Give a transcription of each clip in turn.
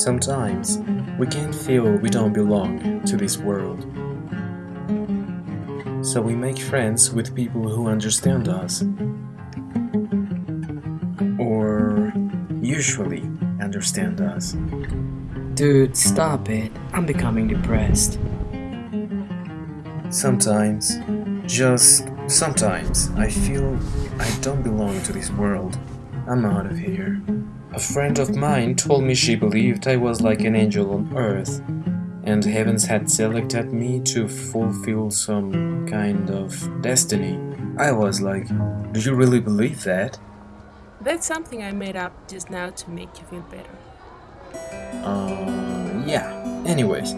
Sometimes we can feel we don't belong to this world. So we make friends with people who understand us. Or usually understand us. Dude, stop it. I'm becoming depressed. Sometimes, just sometimes, I feel I don't belong to this world. I'm out of here. A friend of mine told me she believed I was like an angel on earth, and heavens had selected me to fulfill some kind of destiny. I was like, do you really believe that? That's something I made up just now to make you feel better. Uh, yeah. Anyways,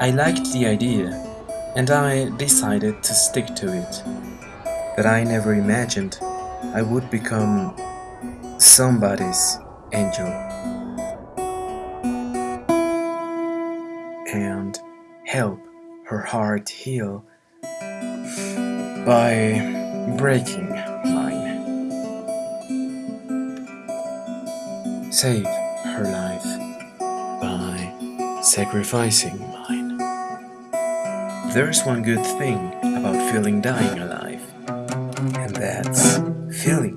I liked the idea, and I decided to stick to it. But I never imagined I would become somebody's angel and help her heart heal by breaking mine. Save her life by sacrificing mine. There's one good thing about feeling dying alive, and that's feeling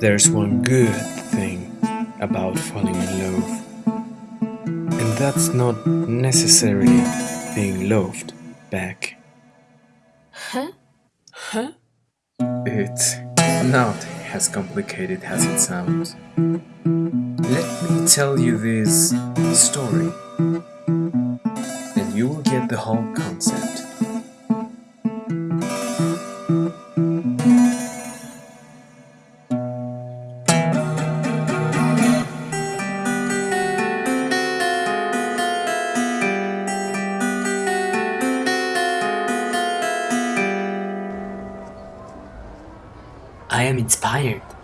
There's one good thing about falling in love, and that's not necessarily being loved back. Huh? Huh? It's not as complicated as it sounds. Let me tell you this story, and you will get the whole concept. I am inspired.